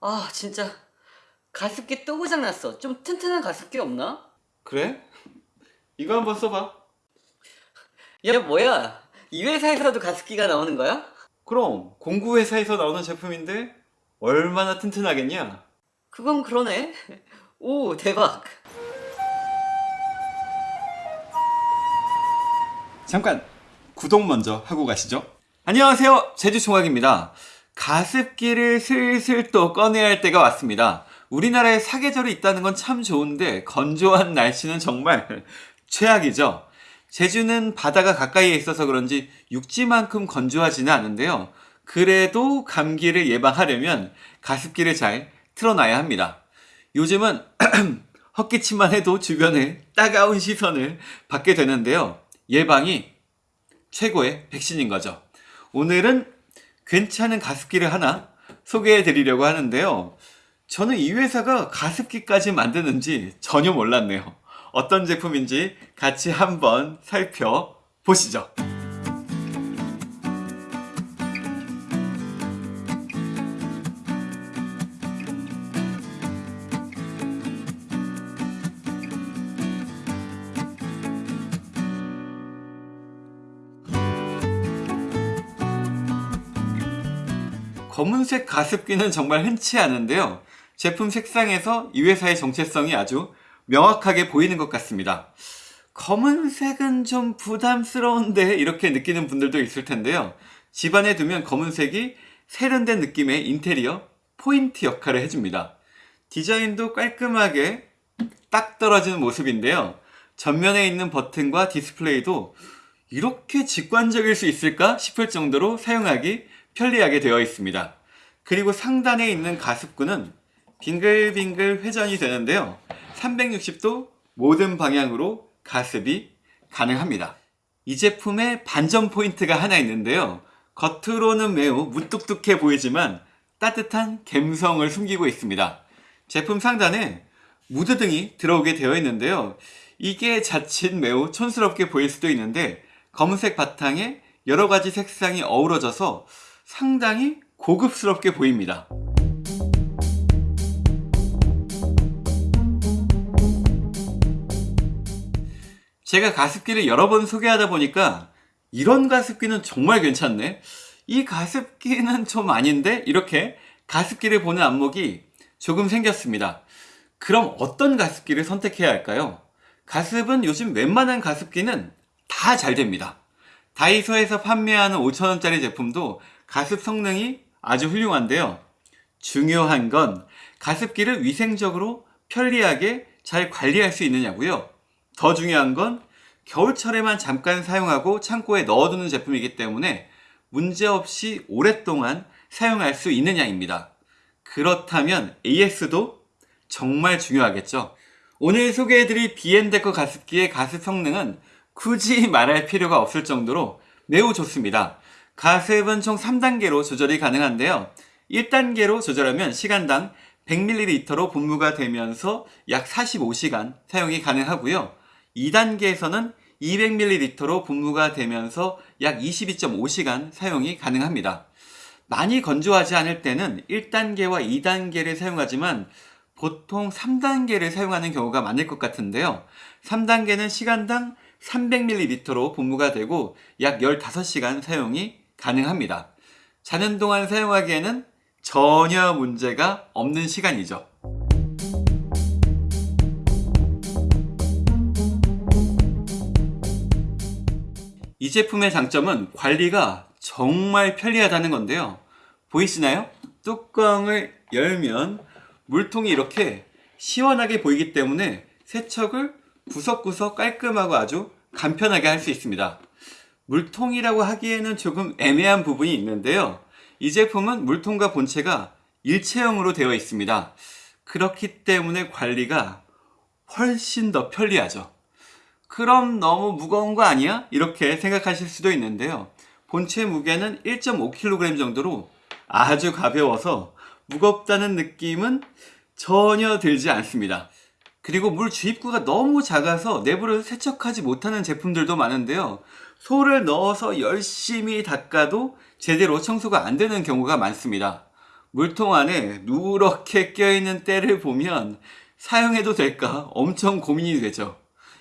아 진짜 가습기 또 고장났어 좀 튼튼한 가습기 없나? 그래? 이거 한번 써봐. 야 뭐야 이 회사에서도 가습기가 나오는 거야? 그럼 공구회사에서 나오는 제품인데 얼마나 튼튼하겠냐? 그건 그러네 오 대박 잠깐 구독 먼저 하고 가시죠. 안녕하세요. 제주총각입니다. 가습기를 슬슬 또 꺼내야 할 때가 왔습니다. 우리나라에 사계절이 있다는 건 참 좋은데 건조한 날씨는 정말 최악이죠. 제주는 바다가 가까이에 있어서 그런지 육지만큼 건조하지는 않은데요. 그래도 감기를 예방하려면 가습기를 잘 틀어놔야 합니다. 요즘은 헛기침만 해도 주변에 따가운 시선을 받게 되는데요. 예방이 최고의 백신인 거죠. 오늘은 괜찮은 가습기를 하나 소개해 드리려고 하는데요. 저는 이 회사가 가습기까지 만드는지 전혀 몰랐네요. 어떤 제품인지 같이 한번 살펴보시죠. 검은색 가습기는 정말 흔치 않은데요. 제품 색상에서 이 회사의 정체성이 아주 명확하게 보이는 것 같습니다. 검은색은 좀 부담스러운데 이렇게 느끼는 분들도 있을 텐데요. 집안에 두면 검은색이 세련된 느낌의 인테리어 포인트 역할을 해줍니다. 디자인도 깔끔하게 딱 떨어지는 모습인데요. 전면에 있는 버튼과 디스플레이도 이렇게 직관적일 수 있을까 싶을 정도로 사용하기 편리하게 되어 있습니다. 그리고 상단에 있는 가습구는 빙글빙글 회전이 되는데요. 360도 모든 방향으로 가습이 가능합니다. 이 제품에 반전 포인트가 하나 있는데요. 겉으로는 매우 무뚝뚝해 보이지만 따뜻한 갬성을 숨기고 있습니다. 제품 상단에 무드등이 들어오게 되어 있는데요. 이게 자칫 매우 촌스럽게 보일 수도 있는데 검은색 바탕에 여러 가지 색상이 어우러져서 상당히 고급스럽게 보입니다. 제가 가습기를 여러 번 소개하다 보니까 이런 가습기는 정말 괜찮네. 이 가습기는 좀 아닌데 이렇게 가습기를 보는 안목이 조금 생겼습니다. 그럼 어떤 가습기를 선택해야 할까요? 가습은 요즘 웬만한 가습기는 다 잘 됩니다. 다이소에서 판매하는 5천원짜리 제품도 가습 성능이 아주 훌륭한데요. 중요한 건 가습기를 위생적으로 편리하게 잘 관리할 수 있느냐고요. 더 중요한 건 겨울철에만 잠깐 사용하고 창고에 넣어두는 제품이기 때문에 문제없이 오랫동안 사용할 수 있느냐입니다. 그렇다면 AS도 정말 중요하겠죠. 오늘 소개해드릴 비엔데커 가습기의 가습 성능은 굳이 말할 필요가 없을 정도로 매우 좋습니다. 가습은 총 3단계로 조절이 가능한데요. 1단계로 조절하면 시간당 100ml로 분무가 되면서 약 45시간 사용이 가능하고요. 2단계에서는 200ml로 분무가 되면서 약 22.5시간 사용이 가능합니다. 많이 건조하지 않을 때는 1단계와 2단계를 사용하지만 보통 3단계를 사용하는 경우가 많을 것 같은데요. 3단계는 시간당 300ml로 분무가 되고 약 15시간 사용이 가능합니다. 자는 동안 사용하기에는 전혀 문제가 없는 시간이죠. 이 제품의 장점은 관리가 정말 편리하다는 건데요. 보이시나요? 뚜껑을 열면 물통이 이렇게 시원하게 보이기 때문에 세척을 구석구석 깔끔하고 아주 간편하게 할 수 있습니다. 물통이라고 하기에는 조금 애매한 부분이 있는데요. 이 제품은 물통과 본체가 일체형으로 되어 있습니다. 그렇기 때문에 관리가 훨씬 더 편리하죠. 그럼 너무 무거운 거 아니야? 이렇게 생각하실 수도 있는데요. 본체 무게는 1.5kg 정도로 아주 가벼워서 무겁다는 느낌은 전혀 들지 않습니다. 그리고 물 주입구가 너무 작아서 내부를 세척하지 못하는 제품들도 많은데요. 소를 넣어서 열심히 닦아도 제대로 청소가 안 되는 경우가 많습니다. 물통 안에 누렇게 껴있는 때를 보면 사용해도 될까 엄청 고민이 되죠.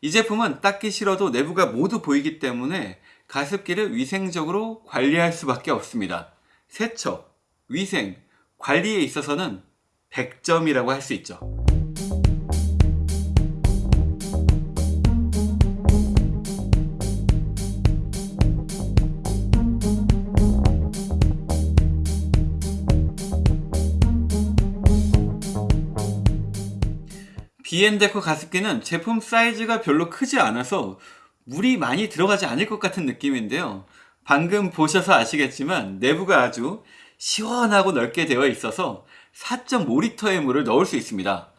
이 제품은 닦기 싫어도 내부가 모두 보이기 때문에 가습기를 위생적으로 관리할 수밖에 없습니다. 세척, 위생, 관리에 있어서는 100점이라고 할 수 있죠. 비앤데코 가습기는 제품 사이즈가 별로 크지 않아서 물이 많이 들어가지 않을 것 같은 느낌인데요. 방금 보셔서 아시겠지만 내부가 아주 시원하고 넓게 되어 있어서 4.5리터의 물을 넣을 수 있습니다.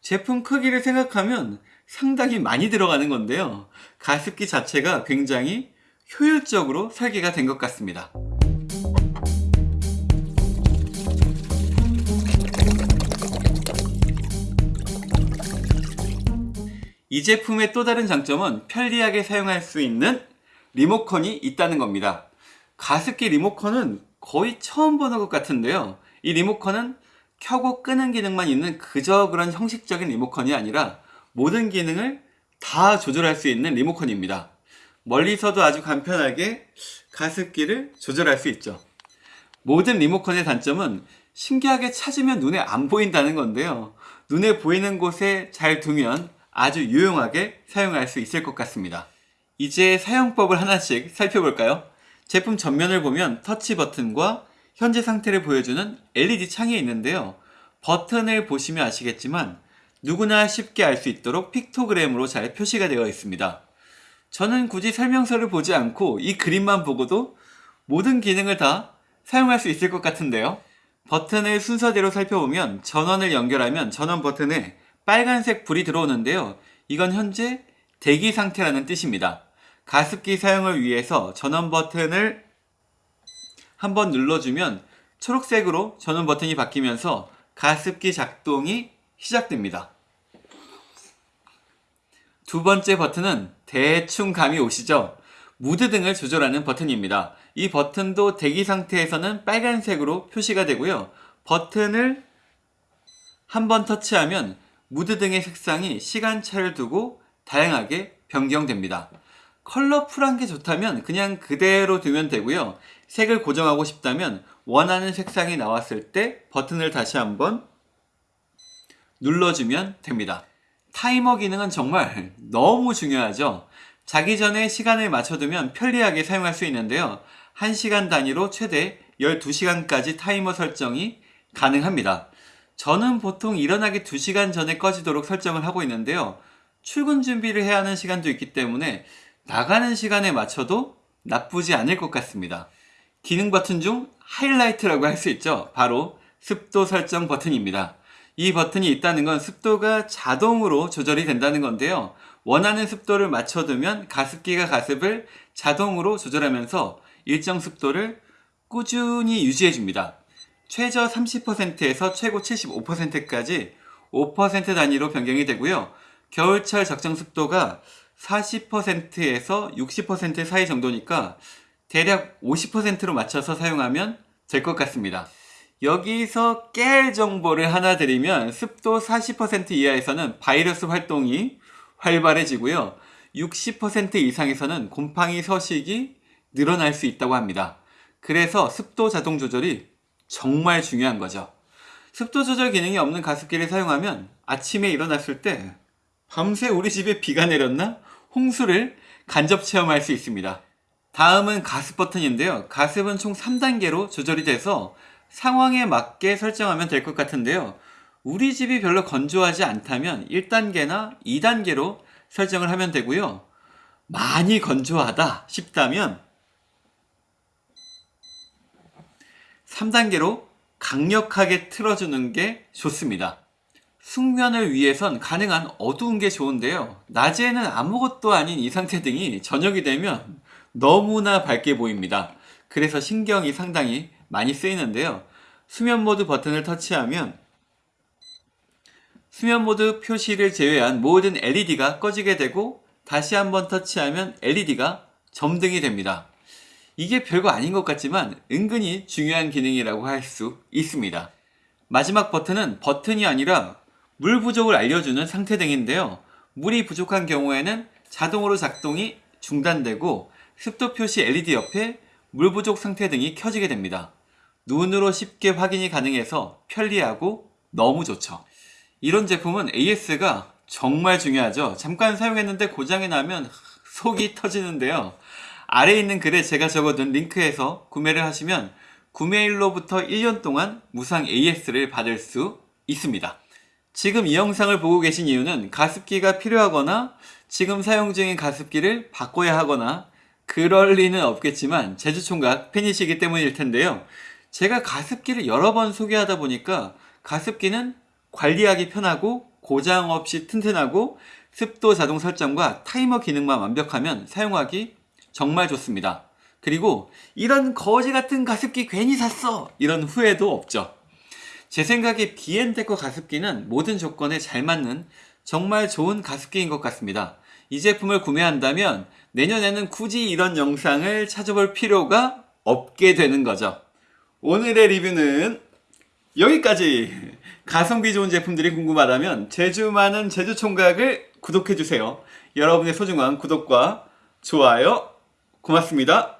제품 크기를 생각하면 상당히 많이 들어가는 건데요. 가습기 자체가 굉장히 효율적으로 설계가 된 것 같습니다. 이 제품의 또 다른 장점은 편리하게 사용할 수 있는 리모컨이 있다는 겁니다. 가습기 리모컨은 거의 처음 보는 것 같은데요. 이 리모컨은 켜고 끄는 기능만 있는 그저 그런 형식적인 리모컨이 아니라 모든 기능을 다 조절할 수 있는 리모컨입니다. 멀리서도 아주 간편하게 가습기를 조절할 수 있죠. 모든 리모컨의 단점은 신기하게 찾으면 눈에 안 보인다는 건데요. 눈에 보이는 곳에 잘 두면 아주 유용하게 사용할 수 있을 것 같습니다. 이제 사용법을 하나씩 살펴볼까요? 제품 전면을 보면 터치 버튼과 현재 상태를 보여주는 LED 창이 있는데요. 버튼을 보시면 아시겠지만 누구나 쉽게 알 수 있도록 픽토그램으로 잘 표시가 되어 있습니다. 저는 굳이 설명서를 보지 않고 이 그림만 보고도 모든 기능을 다 사용할 수 있을 것 같은데요. 버튼을 순서대로 살펴보면 전원을 연결하면 전원 버튼에 빨간색 불이 들어오는데요. 이건 현재 대기 상태라는 뜻입니다. 가습기 사용을 위해서 전원 버튼을 한번 눌러주면 초록색으로 전원 버튼이 바뀌면서 가습기 작동이 시작됩니다. 두 번째 버튼은 대충 감이 오시죠? 무드 등을 조절하는 버튼입니다. 이 버튼도 대기 상태에서는 빨간색으로 표시가 되고요. 버튼을 한 번 터치하면 무드 등의 색상이 시간차를 두고 다양하게 변경됩니다. 컬러풀한 게 좋다면 그냥 그대로 두면 되고요. 색을 고정하고 싶다면 원하는 색상이 나왔을 때 버튼을 다시 한번 눌러주면 됩니다. 타이머 기능은 정말 너무 중요하죠. 자기 전에 시간을 맞춰두면 편리하게 사용할 수 있는데요. 1시간 단위로 최대 12시간까지 타이머 설정이 가능합니다. 저는 보통 일어나기 2시간 전에 꺼지도록 설정을 하고 있는데요. 출근 준비를 해야 하는 시간도 있기 때문에 나가는 시간에 맞춰도 나쁘지 않을 것 같습니다. 기능 버튼 중 하이라이트라고 할 수 있죠. 바로 습도 설정 버튼입니다. 이 버튼이 있다는 건 습도가 자동으로 조절이 된다는 건데요. 원하는 습도를 맞춰두면 가습기가 가습을 자동으로 조절하면서 일정 습도를 꾸준히 유지해줍니다. 최저 30%에서 최고 75%까지 5% 단위로 변경이 되고요. 겨울철 적정 습도가 40%에서 60% 사이 정도니까 대략 50%로 맞춰서 사용하면 될 것 같습니다. 여기서 깨알 정보를 하나 드리면 습도 40% 이하에서는 바이러스 활동이 활발해지고요. 60% 이상에서는 곰팡이 서식이 늘어날 수 있다고 합니다. 그래서 습도 자동 조절이 정말 중요한 거죠. 습도 조절 기능이 없는 가습기를 사용하면 아침에 일어났을 때 밤새 우리 집에 비가 내렸나? 홍수를 간접 체험할 수 있습니다. 다음은 가습 버튼인데요. 가습은 총 3단계로 조절이 돼서 상황에 맞게 설정하면 될 것 같은데요. 우리 집이 별로 건조하지 않다면 1단계나 2단계로 설정을 하면 되고요. 많이 건조하다 싶다면 3단계로 강력하게 틀어주는 게 좋습니다. 숙면을 위해선 가능한 어두운 게 좋은데요. 낮에는 아무것도 아닌 이 상태 등이 저녁이 되면 너무나 밝게 보입니다. 그래서 신경이 상당히 많이 쓰이는데요. 수면 모드 버튼을 터치하면 수면 모드 표시를 제외한 모든 LED가 꺼지게 되고 다시 한번 터치하면 LED가 점등이 됩니다. 이게 별거 아닌 것 같지만 은근히 중요한 기능이라고 할 수 있습니다. 마지막 버튼은 버튼이 아니라 물 부족을 알려주는 상태 등인데요. 물이 부족한 경우에는 자동으로 작동이 중단되고 습도 표시 LED 옆에 물 부족 상태 등이 켜지게 됩니다. 눈으로 쉽게 확인이 가능해서 편리하고 너무 좋죠. 이런 제품은 AS가 정말 중요하죠. 잠깐 사용했는데 고장이 나면 속이 터지는데요. 아래에 있는 글에 제가 적어둔 링크에서 구매를 하시면 구매일로부터 1년 동안 무상 AS를 받을 수 있습니다. 지금 이 영상을 보고 계신 이유는 가습기가 필요하거나 지금 사용 중인 가습기를 바꿔야 하거나 그럴 리는 없겠지만 제주총각 팬이시기 때문일 텐데요. 제가 가습기를 여러 번 소개하다 보니까 가습기는 관리하기 편하고 고장 없이 튼튼하고 습도 자동 설정과 타이머 기능만 완벽하면 사용하기 정말 좋습니다. 그리고 이런 거지 같은 가습기 괜히 샀어! 이런 후회도 없죠. 제 생각에 비엔테커 가습기는 모든 조건에 잘 맞는 정말 좋은 가습기인 것 같습니다. 이 제품을 구매한다면 내년에는 굳이 이런 영상을 찾아볼 필요가 없게 되는 거죠. 오늘의 리뷰는 여기까지! 가성비 좋은 제품들이 궁금하다면 제주 많은 제주 총각을 구독해주세요. 여러분의 소중한 구독과 좋아요 고맙습니다.